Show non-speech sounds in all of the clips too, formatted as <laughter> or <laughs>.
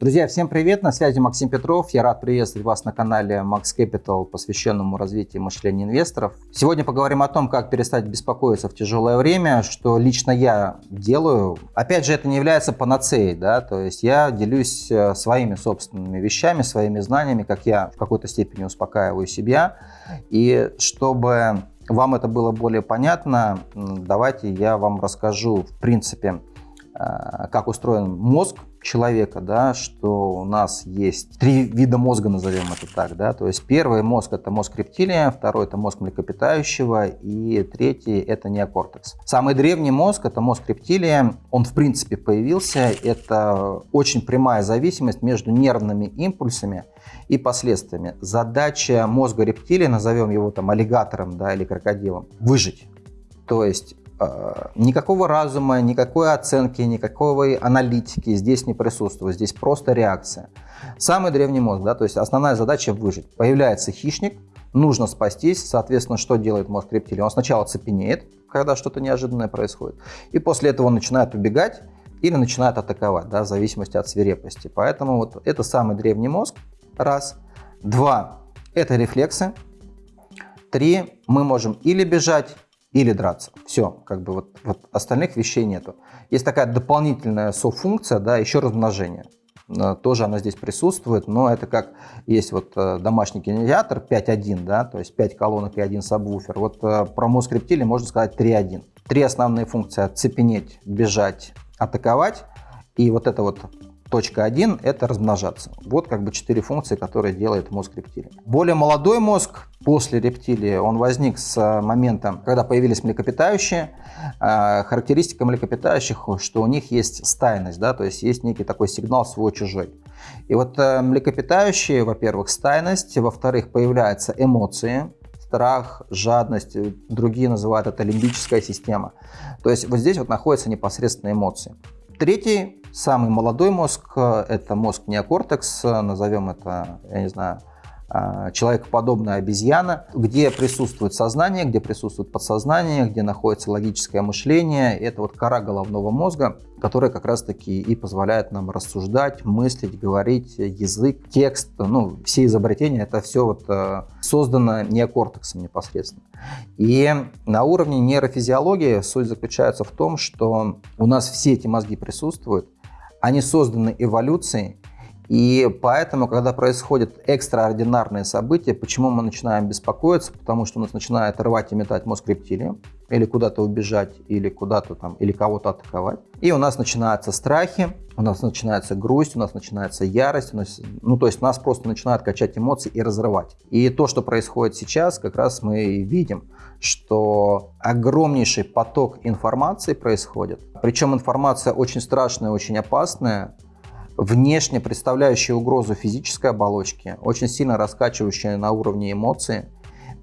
Друзья, всем привет! На связи Максим Петров. Я рад приветствовать вас на канале Max Capital, посвященному развитию мышления инвесторов. Сегодня поговорим о том, как перестать беспокоиться в тяжелое время, что лично я делаю. Опять же, это не является панацеей, да, то есть я делюсь э, своими собственными вещами, своими знаниями, как я в какой-то степени успокаиваю себя. И чтобы вам это было более понятно, давайте я вам расскажу, в принципе, э, как устроен мозг человека, да, что у нас есть три вида мозга, назовем это так, да, то есть первый мозг это мозг рептилия, второй это мозг млекопитающего и третий это неокортекс. Самый древний мозг это мозг рептилия, он в принципе появился, это очень прямая зависимость между нервными импульсами и последствиями. Задача мозга рептилии, назовем его там аллигатором, да, или крокодилом, выжить. То есть никакого разума, никакой оценки, никакой аналитики здесь не присутствует. Здесь просто реакция. Самый древний мозг, да, то есть основная задача выжить. Появляется хищник, нужно спастись, соответственно, что делает мозг рептилии? Он сначала цепенеет, когда что-то неожиданное происходит, и после этого он начинает убегать или начинает атаковать, да, в зависимости от свирепости. Поэтому вот это самый древний мозг, раз. Два, это рефлексы. Три, мы можем или бежать, или драться. Все, как бы вот, вот остальных вещей нету. Есть такая дополнительная софункция, да, еще размножение. Э, тоже она здесь присутствует, но это как есть вот э, домашний кинотеатр 5.1, да, то есть 5 колонок и один сабвуфер. Вот э, про мозг рептилии можно сказать 3.1. Три основные функции – оцепенеть, бежать, атаковать. И вот это вот Точка 1 – это размножаться. Вот как бы четыре функции, которые делает мозг рептилии. Более молодой мозг после рептилии, он возник с момента, когда появились млекопитающие. А, характеристика млекопитающих, что у них есть стайность, да, то есть есть некий такой сигнал свой-чужой. И вот э, млекопитающие, во-первых, стайность, во-вторых, появляются эмоции, страх, жадность, другие называют это лимбическая система. То есть вот здесь вот находятся непосредственно эмоции. Третий, самый молодой мозг, э, это мозг неокортекс, э, назовем это, я не знаю, человекоподобная обезьяна, где присутствует сознание, где присутствует подсознание, где находится логическое мышление. Это вот кора головного мозга, которая как раз-таки и позволяет нам рассуждать, мыслить, говорить, язык, текст, ну, все изобретения, это все вот э, создано неокортексом непосредственно. И на уровне нейрофизиологии суть заключается в том, что у нас все эти мозги присутствуют, они созданы эволюцией, и поэтому, когда происходят экстраординарные события, почему мы начинаем беспокоиться? Потому что у нас начинает рвать и метать мозг рептилии, или куда-то убежать, или куда-то там, или кого-то атаковать. И у нас начинаются страхи, у нас начинается грусть, у нас начинается ярость, нас, ну то есть нас просто начинают качать эмоции и разрывать. И то, что происходит сейчас, как раз мы видим, что огромнейший поток информации происходит. Причем информация очень страшная, очень опасная, внешне представляющие угрозу физической оболочки, очень сильно раскачивающие на уровне эмоций.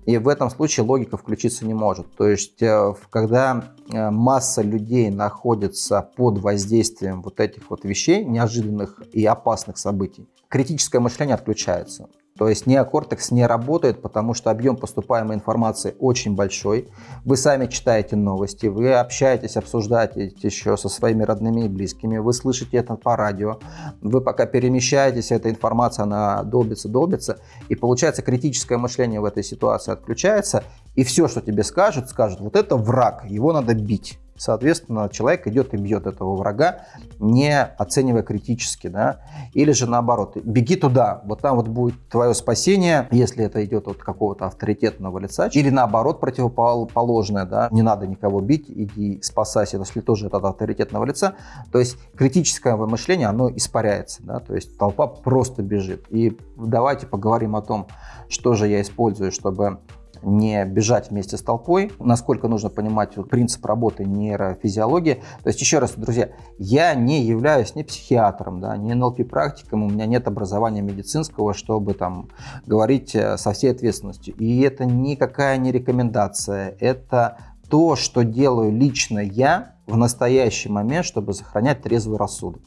И в этом случае логика включиться не может. То есть, э, когда э, масса людей находится под воздействием вот этих вот вещей, неожиданных и опасных событий, критическое мышление отключается. То есть неокортекс не работает, потому что объем поступаемой информации очень большой. Вы сами читаете новости, вы общаетесь, обсуждаете еще со своими родными и близкими, вы слышите это по радио, вы пока перемещаетесь, эта информация, она долбится, долбится, и получается критическое мышление в этой ситуации отключается, и все, что тебе скажут, скажут, вот это враг, его надо бить. Соответственно, человек идет и бьет этого врага, не оценивая критически, да, или же наоборот, беги туда, вот там вот будет твое спасение, если это идет от какого-то авторитетного лица, или наоборот противоположное, да, не надо никого бить, иди спасайся, если тоже это от авторитетного лица, то есть критическое мышление, оно испаряется, да, то есть толпа просто бежит. И давайте поговорим о том, что же я использую, чтобы не бежать вместе с толпой, насколько нужно понимать принцип работы нейрофизиологии. То есть, еще раз, друзья, я не являюсь ни психиатром, да, ни НЛП-практиком, у меня нет образования медицинского, чтобы там говорить э, со всей ответственностью. И это никакая не рекомендация, это то, что делаю лично я в настоящий момент, чтобы сохранять трезвый рассудок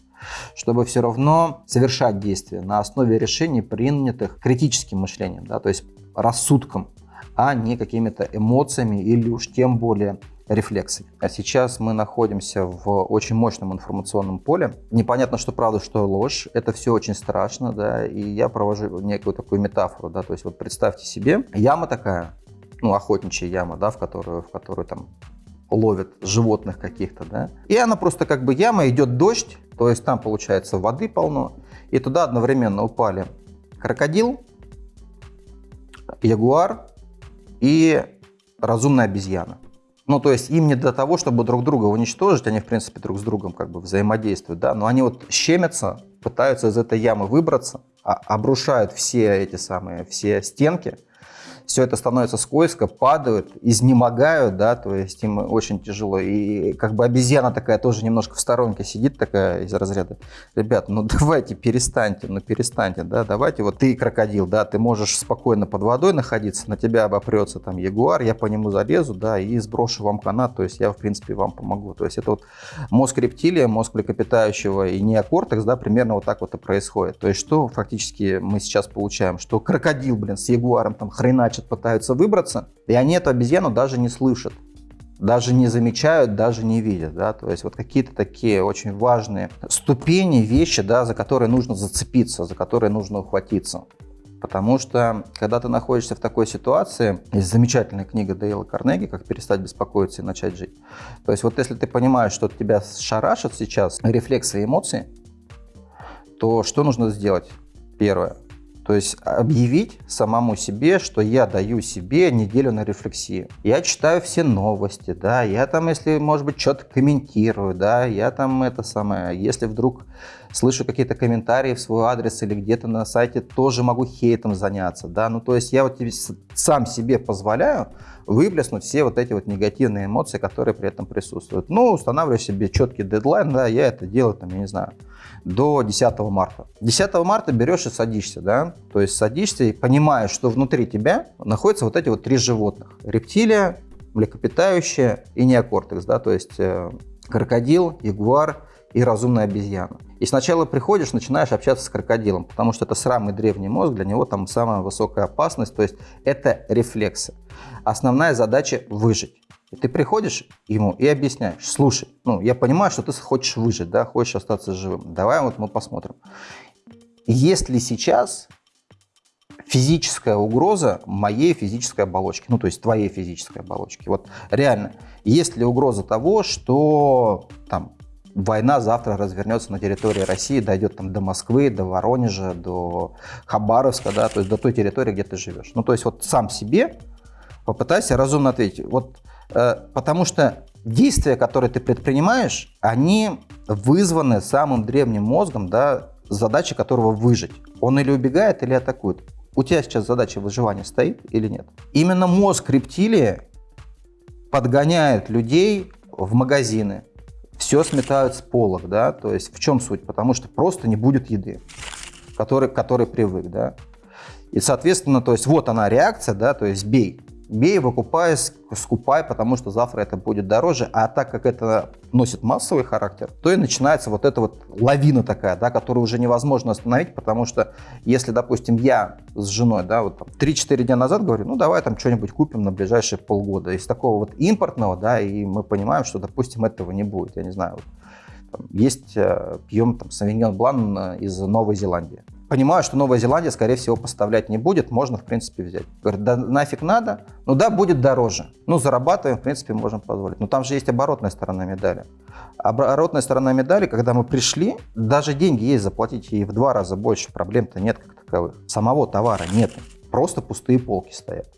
чтобы все равно совершать действия на основе решений, принятых критическим мышлением, да, то есть рассудком, а не какими-то эмоциями или уж тем более рефлексы. А сейчас мы находимся в очень мощном информационном поле. Непонятно, что правда, что ложь. Это все очень страшно, да, и я провожу некую такую метафору, да, то есть вот представьте себе, яма такая, ну, охотничья яма, да, в которую, в которую там ловят животных каких-то, да, и она просто как бы яма, идет дождь, то есть там получается воды полно, и туда одновременно упали крокодил, ягуар и разумная обезьяна. Ну, то есть им не до того, чтобы друг друга уничтожить, они, в принципе, друг с другом как бы взаимодействуют, да, но они вот щемятся, пытаются из этой ямы выбраться, а, обрушают все эти самые, все стенки, все это становится скользко, падают, изнемогают, да, то есть им очень тяжело. И как бы обезьяна такая тоже немножко в сторонке сидит такая из разряда, ребят, ну <laughs> давайте перестаньте, ну перестаньте, да, давайте, вот ты крокодил, да, ты можешь спокойно под водой находиться, на тебя обопрется там ягуар, я по нему залезу, да, и сброшу вам канат, то есть я, в принципе, вам помогу. То есть это вот мозг рептилия, мозг млекопитающего и неокортекс, да, примерно вот так вот и происходит. То есть что фактически мы сейчас получаем? Что крокодил, блин, с ягуаром там хреначит значит, пытаются выбраться, и они эту обезьяну даже не слышат, даже не замечают, даже не видят. Да? То есть вот какие-то такие очень важные ступени, вещи, да, за которые нужно зацепиться, за которые нужно ухватиться. Потому что, когда ты находишься в такой ситуации, есть замечательная книга Дейла Карнеги «Как перестать беспокоиться и начать жить». То есть вот если ты понимаешь, что тебя шарашат сейчас рефлексы и эмоции, то что нужно сделать? Первое. То есть объявить самому себе, что я даю себе неделю на рефлексию. Я читаю все новости, да, я там, если, может быть, что-то комментирую, да, я там это самое, если вдруг слышу какие-то комментарии в свой адрес или где-то на сайте, тоже могу хейтом заняться, да, ну, то есть я вот сам себе позволяю выплеснуть все вот эти вот негативные эмоции, которые при этом присутствуют. Ну, устанавливаю себе четкий дедлайн, да, я это делаю, там, я не знаю, до 10 марта. 10 марта берешь и садишься, да, то есть садишься и понимаешь, что внутри тебя находятся вот эти вот три животных. Рептилия, млекопитающее и неокортекс, да, то есть э, крокодил, ягуар и разумная обезьяна. И сначала приходишь, начинаешь общаться с крокодилом, потому что это самый древний мозг, для него там самая высокая опасность, то есть это рефлексы. Основная задача – выжить. И ты приходишь ему и объясняешь, слушай, ну, я понимаю, что ты хочешь выжить, да, хочешь остаться живым. Давай вот мы посмотрим. Есть ли сейчас физическая угроза моей физической оболочки, ну, то есть твоей физической оболочки? Вот реально, есть ли угроза того, что там война завтра развернется на территории России, дойдет там до Москвы, до Воронежа, до Хабаровска, да, то есть до той территории, где ты живешь. Ну, то есть вот сам себе попытайся разумно ответить. Вот Э, потому что действия, которые ты предпринимаешь, они вызваны самым древним мозгом, да, задача которого выжить. Он или убегает, или атакует. У тебя сейчас задача выживания стоит или нет? Именно мозг рептилии подгоняет людей в магазины, все сметают с полок, да, то есть в чем суть? Потому что просто не будет еды, который, который привык, да. И, соответственно, то есть вот она реакция, да, то есть бей бей, выкупай, скупай, потому что завтра это будет дороже. А так как это носит массовый характер, то и начинается вот эта вот лавина такая, да, которую уже невозможно остановить, потому что если, допустим, я с женой, да, вот 3-4 дня назад говорю, ну давай там что-нибудь купим на ближайшие полгода. Из такого вот импортного, да, и мы понимаем, что, допустим, этого не будет, я не знаю, вот, есть, э, пьем там Савиньон Блан из Новой Зеландии. Понимаю, что Новая Зеландия, скорее всего, поставлять не будет, можно, в принципе, взять. Говорит, да нафиг надо? Ну да, будет дороже. Ну, зарабатываем, в принципе, можем позволить. Но там же есть оборотная сторона медали. Оборотная сторона медали, когда мы пришли, даже деньги есть, заплатить и в два раза больше, проблем-то нет как таковых. Самого товара нет, просто пустые полки стоят.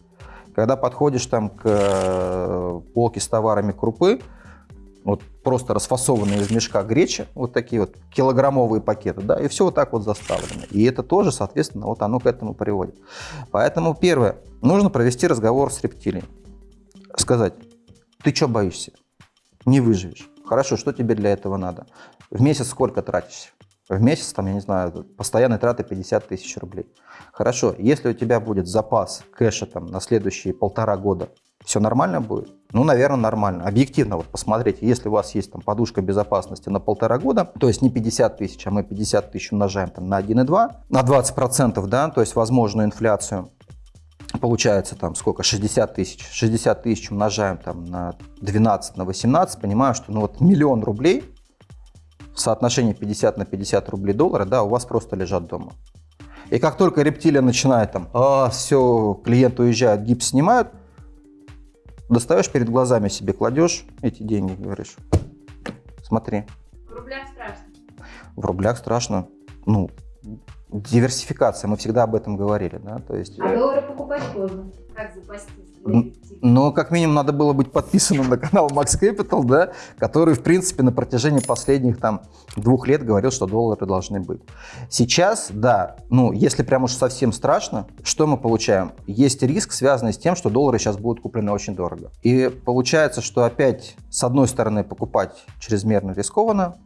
Когда подходишь там к э, полке с товарами крупы, вот просто расфасованные из мешка гречи, вот такие вот килограммовые пакеты, да, и все вот так вот заставлено. И это тоже, соответственно, вот оно к этому приводит. Поэтому первое, нужно провести разговор с рептилией. Сказать, ты что боишься? Не выживешь. Хорошо, что тебе для этого надо? В месяц сколько тратишься? В месяц, там, я не знаю, постоянные траты 50 тысяч рублей. Хорошо, если у тебя будет запас кэша там на следующие полтора года все нормально будет? Ну, наверное, нормально. Объективно, вот посмотрите, если у вас есть там подушка безопасности на полтора года, то есть не 50 тысяч, а мы 50 тысяч умножаем там на 1,2, на 20%, да, то есть возможную инфляцию, получается там сколько, 60 тысяч. 60 тысяч умножаем там на 12, на 18, понимаю, что ну вот миллион рублей в соотношении 50 на 50 рублей доллара, да, у вас просто лежат дома. И как только рептилия начинает там, а, все, клиент уезжает, гипс снимают, достаешь перед глазами себе, кладешь эти деньги, говоришь, смотри. В рублях страшно. В рублях страшно. Ну, диверсификация, мы всегда об этом говорили, да, то есть... А доллары покупать поздно. Как запастись? Ну, как минимум, надо было быть подписанным на канал Max Capital, да, который, в принципе, на протяжении последних там двух лет говорил, что доллары должны быть. Сейчас, да, ну, если прям уж совсем страшно, что мы получаем? Есть риск, связанный с тем, что доллары сейчас будут куплены очень дорого. И получается, что опять, с одной стороны, покупать чрезмерно рискованно,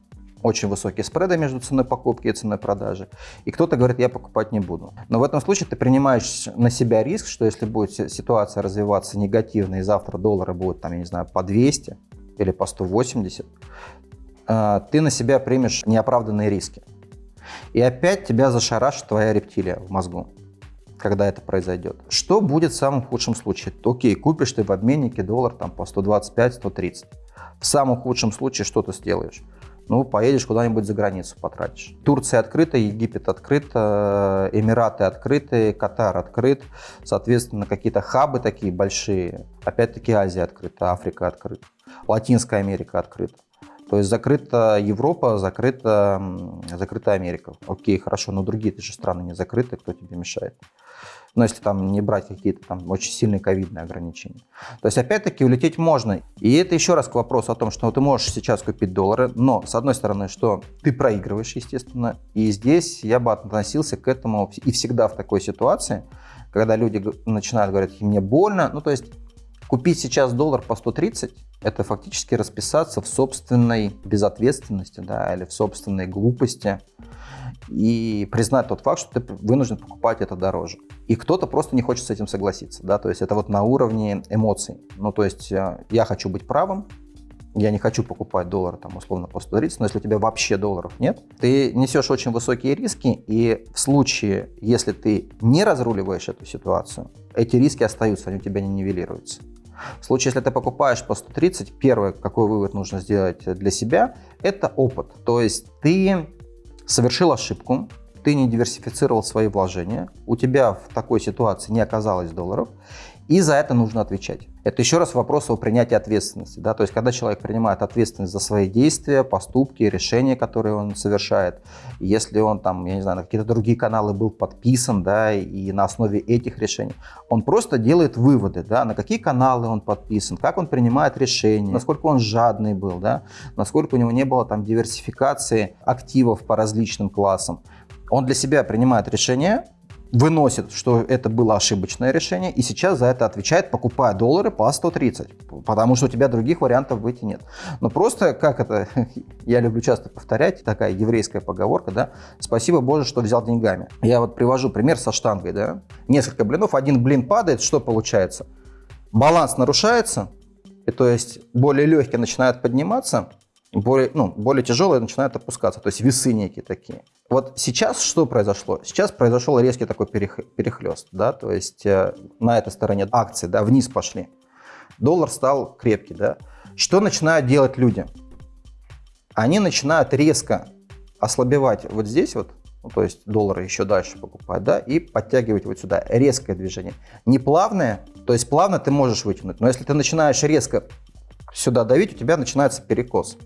очень высокие спреды между ценой покупки и ценой продажи. И кто-то говорит, я покупать не буду. Но в этом случае ты принимаешь на себя риск, что если будет ситуация развиваться негативно, и завтра доллары будут, там, я не знаю, по 200 или по 180, э, ты на себя примешь неоправданные риски. И опять тебя зашарашит твоя рептилия в мозгу когда это произойдет. Что будет в самом худшем случае? Окей, купишь ты в обменнике доллар там по 125-130. В самом худшем случае что ты сделаешь? Ну, поедешь куда-нибудь за границу потратишь. Турция открыта, Египет открыт, э, Эмираты открыты, Катар открыт, соответственно, какие-то хабы такие большие, опять-таки Азия открыта, Африка открыта, Латинская Америка открыта. То есть закрыта Европа, закрыта, закрыта Америка. Окей, хорошо, но другие же страны не закрыты, кто тебе мешает? но если там не брать какие-то там очень сильные ковидные ограничения. То есть опять-таки улететь можно. И это еще раз к вопросу о том, что ты можешь сейчас купить доллары, но с одной стороны, что ты проигрываешь, естественно, и здесь я бы относился к этому и всегда в такой ситуации, когда люди начинают говорить, мне больно, ну то есть Купить сейчас доллар по 130 – это фактически расписаться в собственной безответственности да, или в собственной глупости и признать тот факт, что ты вынужден покупать это дороже. И кто-то просто не хочет с этим согласиться. Да? То есть это вот на уровне эмоций. Ну, то есть э, я хочу быть правым, я не хочу покупать доллар там условно по 130, но если у тебя вообще долларов нет, ты несешь очень высокие риски, и в случае, если ты не разруливаешь эту ситуацию, эти риски остаются, они у тебя не нивелируются. В случае, если ты покупаешь по 130, первое, какой вывод нужно сделать для себя, это опыт. То есть ты совершил ошибку, ты не диверсифицировал свои вложения, у тебя в такой ситуации не оказалось долларов, и за это нужно отвечать. Это еще раз вопрос о принятии ответственности. Да? То есть, когда человек принимает ответственность за свои действия, поступки, решения, которые он совершает, если он там, я не знаю, на какие-то другие каналы был подписан, да, и на основе этих решений, он просто делает выводы, да, на какие каналы он подписан, как он принимает решения, насколько он жадный был, да, насколько у него не было там диверсификации активов по различным классам. Он для себя принимает решение, выносит, что это было ошибочное решение, и сейчас за это отвечает, покупая доллары по 130, потому что у тебя других вариантов выйти нет. Но просто, как это, <laughs> я люблю часто повторять, такая еврейская поговорка, да, спасибо Боже, что взял деньгами. Я вот привожу пример со штангой, да, несколько блинов, один блин падает, что получается? Баланс нарушается, и то есть более легкие начинают подниматься, более, ну, более тяжелые начинают опускаться, то есть весы некие такие. Вот сейчас что произошло? Сейчас произошел резкий такой перехлест, да, то есть э, на этой стороне акции, да, вниз пошли. Доллар стал крепкий, да. Что начинают делать люди? Они начинают резко ослабевать вот здесь вот, ну, то есть доллары еще дальше покупать, да, и подтягивать вот сюда. Резкое движение. Не плавное, то есть плавно ты можешь вытянуть, но если ты начинаешь резко сюда давить, у тебя начинается перекос.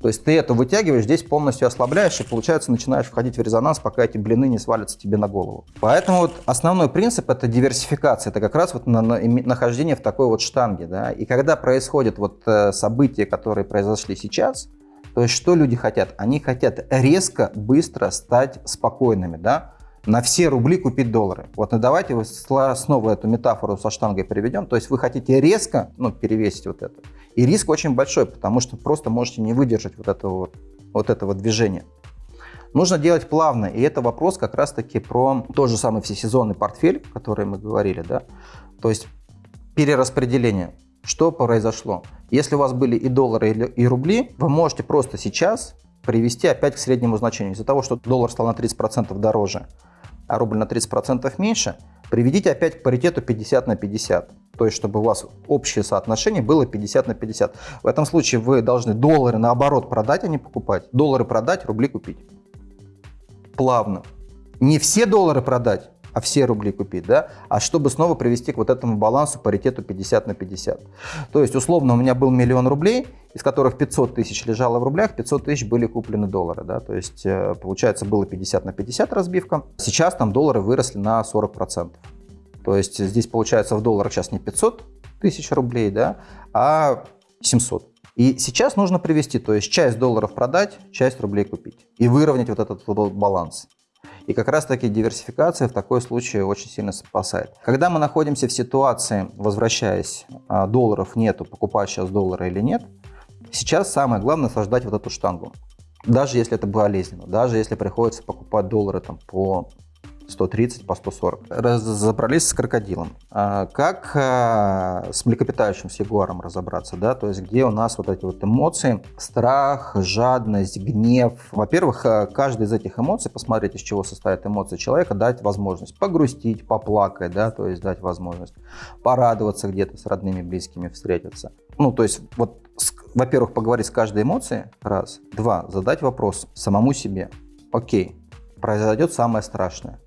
То есть ты это вытягиваешь, здесь полностью ослабляешь, и получается начинаешь входить в резонанс, пока эти блины не свалятся тебе на голову. Поэтому вот основной принцип это диверсификация, это как раз вот на, на, нахождение в такой вот штанге. Да? И когда происходят вот э, события, которые произошли сейчас, то есть что люди хотят? Они хотят резко, быстро стать спокойными. Да? на все рубли купить доллары. Вот ну давайте снова эту метафору со штангой переведем. То есть вы хотите резко ну, перевесить вот это. И риск очень большой, потому что просто можете не выдержать вот этого, вот, этого движения. Нужно делать плавно, и это вопрос как раз-таки про тот же самый всесезонный портфель, о котором мы говорили, да, то есть перераспределение. Что произошло? Если у вас были и доллары, и рубли, вы можете просто сейчас привести опять к среднему значению. Из-за того, что доллар стал на 30% дороже, а рубль на 30% меньше, Приведите опять к паритету 50 на 50. То есть, чтобы у вас общее соотношение было 50 на 50. В этом случае вы должны доллары наоборот продать, а не покупать. Доллары продать, рубли купить. Плавно. Не все доллары продать, а все рубли купить, да, а чтобы снова привести к вот этому балансу, паритету 50 на 50. То есть, условно, у меня был миллион рублей, из которых 500 тысяч лежало в рублях, 500 тысяч были куплены доллары, да, то есть, э, получается, было 50 на 50 разбивка. Сейчас там доллары выросли на 40%. То есть, здесь, получается, в долларах сейчас не 500 тысяч рублей, да, а 700. И сейчас нужно привести, то есть часть долларов продать, часть рублей купить и выровнять вот этот вот баланс. И как раз таки диверсификация в такой случае очень сильно спасает. Когда мы находимся в ситуации, возвращаясь, а, долларов нету, покупать сейчас доллары или нет, сейчас самое главное создать вот эту штангу. Даже если это болезненно, даже если приходится покупать доллары там, по 130 по 140. Разобрались с крокодилом. А как а, с млекопитающим, с ягуаром разобраться, да, то есть где у нас вот эти вот эмоции, страх, жадность, гнев. Во-первых, а, каждая из этих эмоций, посмотреть, из чего состоят эмоции человека, дать возможность погрустить, поплакать, да, то есть дать возможность порадоваться где-то с родными, близкими, встретиться. Ну, то есть вот, во-первых, поговорить с каждой эмоцией, раз. Два, задать вопрос самому себе. Окей, произойдет самое страшное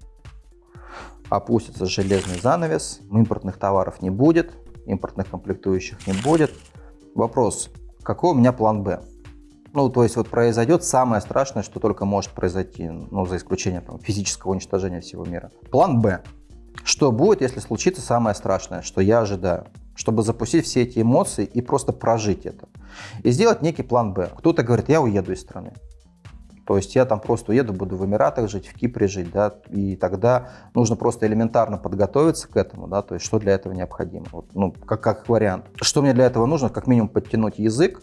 опустится железный занавес, импортных товаров не будет, импортных комплектующих не будет. Вопрос, какой у меня план «Б»? Ну, то есть вот произойдет самое страшное, что только может произойти, ну, за исключением там, физического уничтожения всего мира. План «Б». Что будет, если случится самое страшное, что я ожидаю? Чтобы запустить все эти эмоции и просто прожить это. И сделать некий план «Б». Кто-то говорит, я уеду из страны. То есть я там просто уеду, буду в Эмиратах жить, в Кипре жить, да, и тогда нужно просто элементарно подготовиться к этому, да, то есть что для этого необходимо, вот, ну, как, как вариант. Что мне для этого нужно? Как минимум подтянуть язык,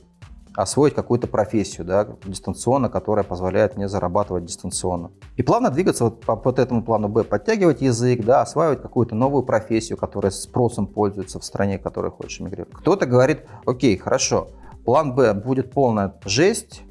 освоить какую-то профессию, да, дистанционно, которая позволяет мне зарабатывать дистанционно. И плавно двигаться вот по, по этому плану Б, подтягивать язык, да, осваивать какую-то новую профессию, которая спросом пользуется в стране, в которой хочешь эмигрировать. Кто-то говорит, окей, хорошо, план Б будет полная жесть,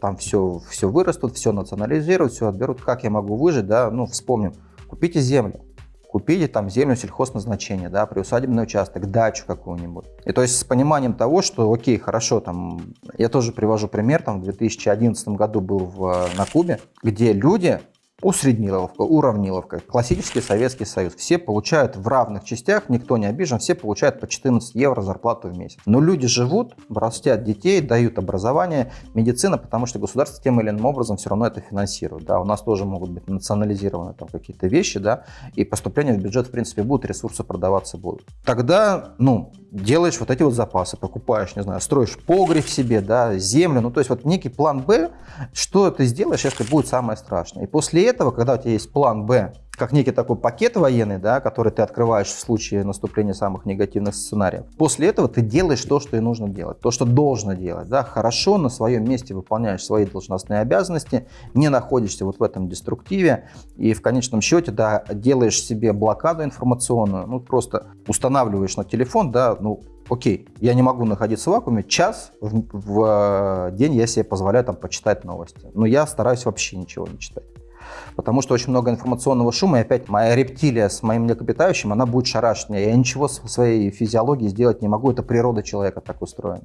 там все, все вырастут, все национализируют, все отберут. Как я могу выжить, да, ну, вспомним, купите землю, купите там землю сельхозназначения, да, приусадебный участок, дачу какую-нибудь. И то есть с пониманием того, что, окей, хорошо, там, я тоже привожу пример, там, в 2011 году был в, на Кубе, где люди Усредниловка, уравниловка, классический Советский Союз. Все получают в равных частях, никто не обижен, все получают по 14 евро зарплату в месяц. Но люди живут, растят детей, дают образование, медицина, потому что государство тем или иным образом все равно это финансирует. Да, у нас тоже могут быть национализированы там какие-то вещи, да, и поступления в бюджет в принципе будут, ресурсы продаваться будут. Тогда, ну, делаешь вот эти вот запасы, покупаешь, не знаю, строишь погреб себе, да, землю, ну, то есть вот некий план Б, что ты сделаешь, если будет самое страшное. И после этого, когда у тебя есть план Б, как некий такой пакет военный, да, который ты открываешь в случае наступления самых негативных сценариев. После этого ты делаешь то, что и нужно делать, то, что должно делать. Да, хорошо на своем месте выполняешь свои должностные обязанности, не находишься вот в этом деструктиве и в конечном счете да, делаешь себе блокаду информационную, ну просто устанавливаешь на телефон, да, ну окей, я не могу находиться в вакууме, час в, в день я себе позволяю там почитать новости, но я стараюсь вообще ничего не читать потому что очень много информационного шума, и опять моя рептилия с моим млекопитающим, она будет шарашить меня. Я ничего с своей физиологией сделать не могу, это природа человека так устроена.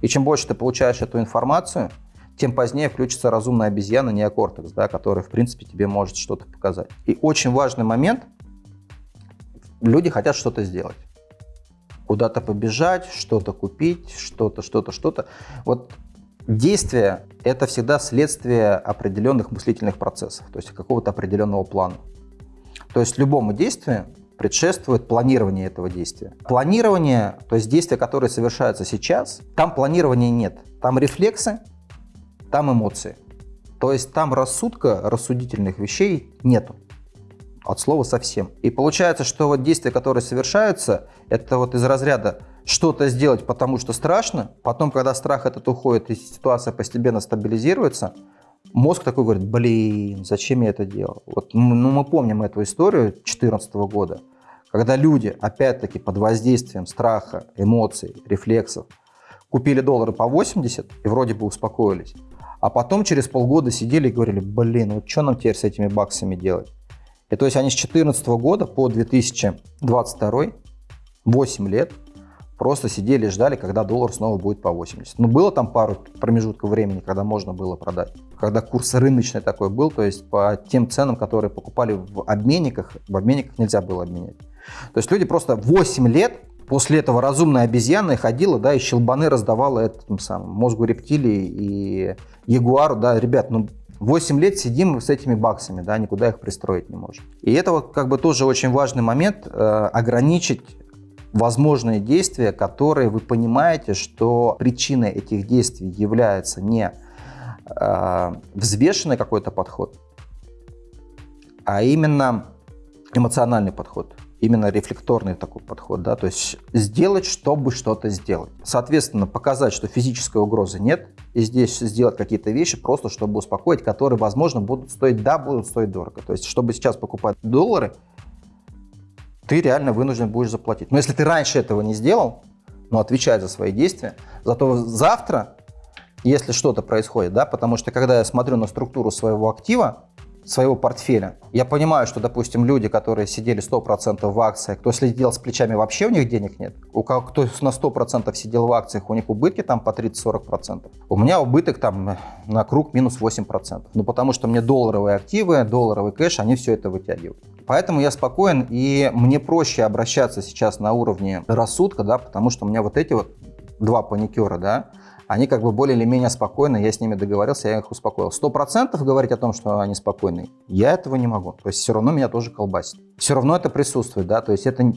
И чем больше ты получаешь эту информацию, тем позднее включится разумная обезьяна, неокортекс, да, который, в принципе, тебе может что-то показать. И очень важный момент, люди хотят что-то сделать. Куда-то побежать, что-то купить, что-то, что-то, что-то. Вот Действие – это всегда следствие определенных мыслительных процессов, то есть какого-то определенного плана. То есть любому действию предшествует планирование этого действия. Планирование, то есть действия, которые совершаются сейчас, там планирования нет. Там рефлексы, там эмоции. То есть там рассудка, рассудительных вещей нету. От слова совсем. И получается, что вот действия, которые совершаются, это вот из разряда что-то сделать, потому что страшно. Потом, когда страх этот уходит и ситуация постепенно стабилизируется, мозг такой говорит, блин, зачем я это делал? Вот, ну, мы помним эту историю 2014 года, когда люди, опять-таки, под воздействием страха, эмоций, рефлексов, купили доллары по 80 и вроде бы успокоились. А потом через полгода сидели и говорили, блин, вот что нам теперь с этими баксами делать? И то есть они с 2014 года по 2022, 8 лет, просто сидели и ждали, когда доллар снова будет по 80. Ну, было там пару промежутков времени, когда можно было продать. Когда курс рыночный такой был, то есть по тем ценам, которые покупали в обменниках, в обменниках нельзя было обменять. То есть люди просто 8 лет после этого разумная обезьяна ходила, да, и щелбаны раздавала этим самым мозгу рептилии и ягуару, да, ребят, ну 8 лет сидим с этими баксами, да, никуда их пристроить не можем. И это вот как бы тоже очень важный момент, э, ограничить возможные действия, которые вы понимаете, что причиной этих действий является не э, взвешенный какой-то подход, а именно эмоциональный подход именно рефлекторный такой подход, да, то есть сделать, чтобы что-то сделать. Соответственно, показать, что физической угрозы нет, и здесь сделать какие-то вещи просто, чтобы успокоить, которые, возможно, будут стоить, да, будут стоить дорого. То есть, чтобы сейчас покупать доллары, ты реально вынужден будешь заплатить. Но если ты раньше этого не сделал, ну, отвечай за свои действия, зато завтра, если что-то происходит, да, потому что когда я смотрю на структуру своего актива, своего портфеля. Я понимаю, что, допустим, люди, которые сидели 100% в акциях, кто следил с плечами, вообще у них денег нет. У кого кто на 100% сидел в акциях, у них убытки там по 30-40%. У меня убыток там на круг минус 8%. Ну, потому что мне долларовые активы, долларовый кэш, они все это вытягивают. Поэтому я спокоен, и мне проще обращаться сейчас на уровне рассудка, да, потому что у меня вот эти вот два паникера, да, они как бы более или менее спокойны, я с ними договорился, я их успокоил. Сто процентов говорить о том, что они спокойны, я этого не могу. То есть все равно меня тоже колбасит. Все равно это присутствует, да, то есть это,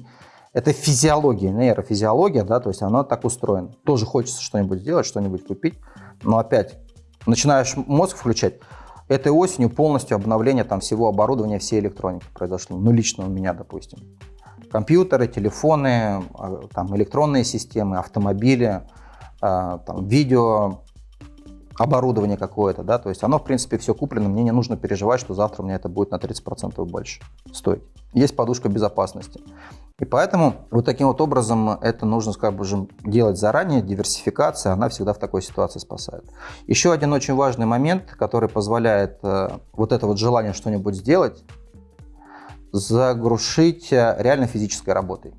это физиология, нейрофизиология, да, то есть она так устроена. Тоже хочется что-нибудь сделать, что-нибудь купить, но опять начинаешь мозг включать, этой осенью полностью обновление там всего оборудования, всей электроники произошло. Ну, лично у меня, допустим. Компьютеры, телефоны, а, там, электронные системы, автомобили, там, видео, оборудование какое-то, да, то есть оно, в принципе, все куплено, мне не нужно переживать, что завтра у меня это будет на 30% больше стоить. Есть подушка безопасности. И поэтому вот таким вот образом это нужно, скажем, делать заранее, диверсификация, она всегда в такой ситуации спасает. Еще один очень важный момент, который позволяет э, вот это вот желание что-нибудь сделать, загрушить э, реально физической работой.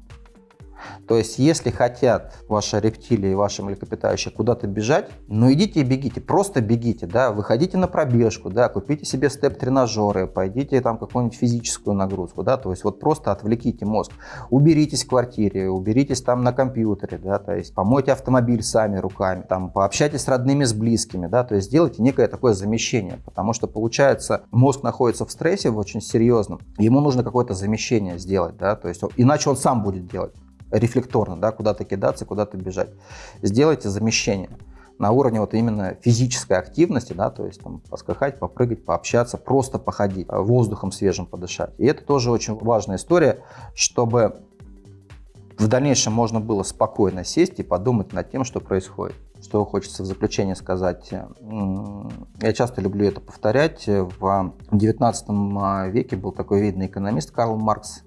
То есть, если хотят ваши рептилии ваши млекопитающие куда-то бежать, ну идите и бегите, просто бегите, да, выходите на пробежку, да, купите себе степ-тренажеры, пойдите там какую-нибудь физическую нагрузку, да, то есть вот просто отвлеките мозг, уберитесь в квартире, уберитесь там на компьютере, да, то есть помойте автомобиль сами руками, там пообщайтесь с родными, с близкими, да, то есть сделайте некое такое замещение, потому что получается мозг находится в стрессе в очень серьезном, ему нужно какое-то замещение сделать, да, то есть иначе он сам будет делать рефлекторно, да, куда-то кидаться, куда-то бежать. Сделайте замещение на уровне вот именно физической активности, да, то есть там поскакать, попрыгать, пообщаться, просто походить, а, воздухом свежим подышать. И это тоже очень важная история, чтобы в дальнейшем можно было спокойно сесть и подумать над тем, что происходит. Что хочется в заключение сказать. Я часто люблю это повторять. В 19 а, веке был такой видный экономист Карл Маркс,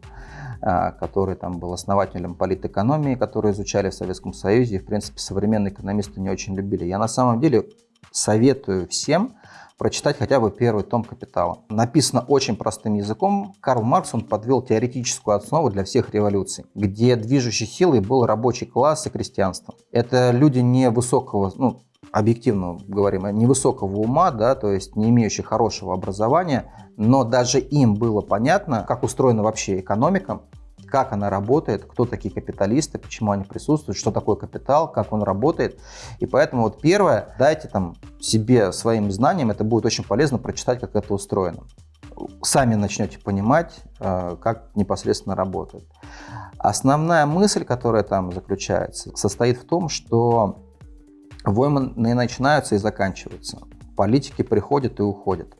который там был основателем политэкономии, который изучали в Советском Союзе, и, в принципе, современные экономисты не очень любили. Я на самом деле советую всем прочитать хотя бы первый том «Капитала». Написано очень простым языком. Карл Маркс он подвел теоретическую основу для всех революций, где движущей силой был рабочий класс и крестьянство. Это люди невысокого, ну, объективно говорим, невысокого ума, да, то есть не имеющие хорошего образования, но даже им было понятно, как устроена вообще экономика, как она работает, кто такие капиталисты, почему они присутствуют, что такое капитал, как он работает. И поэтому вот первое, дайте там себе своим знаниям, это будет очень полезно прочитать, как это устроено. Сами начнете понимать, э, как непосредственно работает. Основная мысль, которая там заключается, состоит в том, что войны начинаются и заканчиваются. Политики приходят и уходят.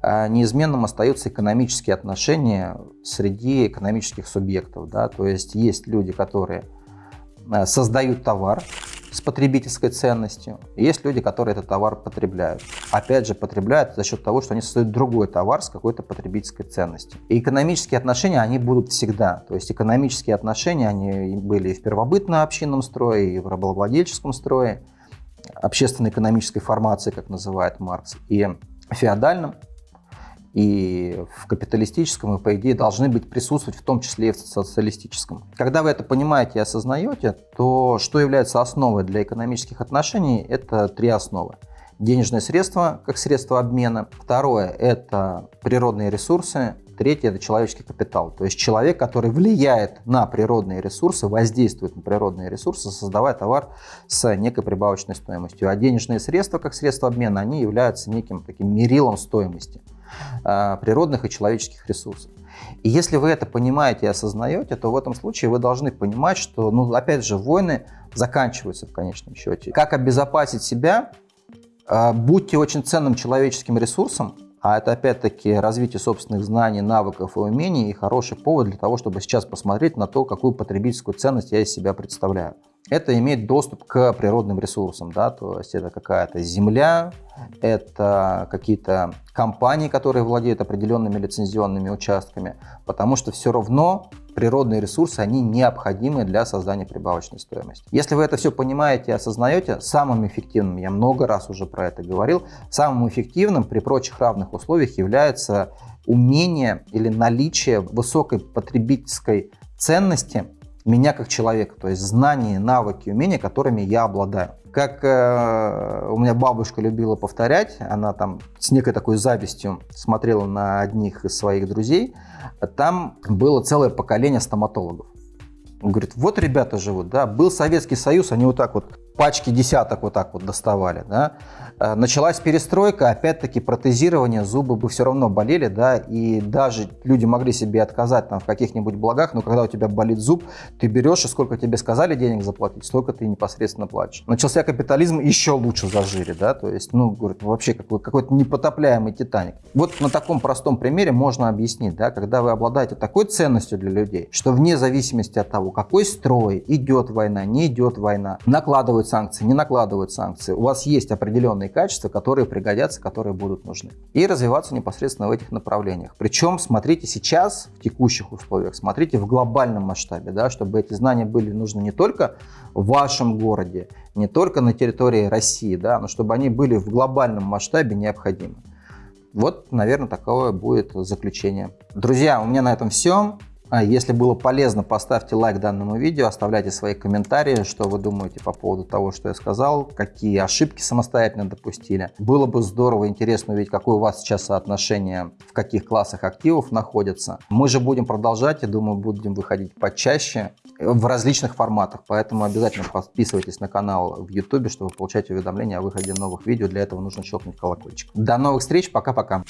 А неизменным остаются экономические отношения среди экономических субъектов. Да? То есть есть люди, которые э, создают товар с потребительской ценностью, и есть люди, которые этот товар потребляют. Опять же, потребляют за счет того, что они создают другой товар с какой-то потребительской ценностью. И экономические отношения, они будут всегда. То есть экономические отношения, они были и в первобытно-общинном строе, и в рабовладельческом строе, общественно-экономической формации, как называет Маркс, и феодальном. и в капиталистическом, и, по идее, должны быть присутствовать в том числе и в социалистическом. Когда вы это понимаете и осознаете, то что является основой для экономических отношений, это три основы. Денежные средства как средство обмена. Второе – это природные ресурсы. Третье – это человеческий капитал. То есть человек, который влияет на природные ресурсы, воздействует на природные ресурсы, создавая товар с некой прибавочной стоимостью. А денежные средства как средство обмена, они являются неким таким мерилом стоимости э, природных и человеческих ресурсов. И если вы это понимаете и осознаете, то в этом случае вы должны понимать, что, ну, опять же, войны заканчиваются в конечном счете. Как обезопасить себя? Э, будьте очень ценным человеческим ресурсом, а это опять-таки развитие собственных знаний, навыков и умений и хороший повод для того, чтобы сейчас посмотреть на то, какую потребительскую ценность я из себя представляю. Это иметь доступ к природным ресурсам, да, то есть это какая-то земля, это какие-то компании, которые владеют определенными лицензионными участками, потому что все равно природные ресурсы, они необходимы для создания прибавочной стоимости. Если вы это все понимаете и осознаете, самым эффективным, я много раз уже про это говорил, самым эффективным при прочих равных условиях является умение или наличие высокой потребительской ценности меня как человека, то есть знания, навыки, умения, которыми я обладаю. Как э, у меня бабушка любила повторять, она там с некой такой завистью смотрела на одних из своих друзей, там было целое поколение стоматологов. Он говорит, вот ребята живут, да, был Советский Союз, они вот так вот пачки десяток вот так вот доставали, да. Э, началась перестройка, опять-таки протезирование, зубы бы все равно болели, да, и даже люди могли себе отказать там в каких-нибудь благах, но когда у тебя болит зуб, ты берешь и сколько тебе сказали денег заплатить, столько ты непосредственно платишь. Начался капитализм, еще лучше зажире, да, то есть, ну, говорит, вообще какой, какой-то непотопляемый Титаник. Вот на таком простом примере можно объяснить, да, когда вы обладаете такой ценностью для людей, что вне зависимости от того, какой строй, идет война, не идет война, санкции, не накладывают санкции. У вас есть определенные качества, которые пригодятся, которые будут нужны. И развиваться непосредственно в этих направлениях. Причем смотрите сейчас, в текущих условиях, смотрите в глобальном масштабе, да, чтобы эти знания были нужны не только в вашем городе, не только на территории России, да, но чтобы они были в глобальном масштабе необходимы. Вот, наверное, такое будет заключение. Друзья, у меня на этом все. А если было полезно, поставьте лайк данному видео, оставляйте свои комментарии, что вы думаете по поводу того, что я сказал, какие ошибки самостоятельно допустили. Было бы здорово, интересно увидеть, какое у вас сейчас соотношение, в каких классах активов находится. Мы же будем продолжать, я думаю, будем выходить почаще в различных форматах, поэтому обязательно подписывайтесь на канал в YouTube, чтобы получать уведомления о выходе новых видео. Для этого нужно щелкнуть колокольчик. До новых встреч, пока-пока.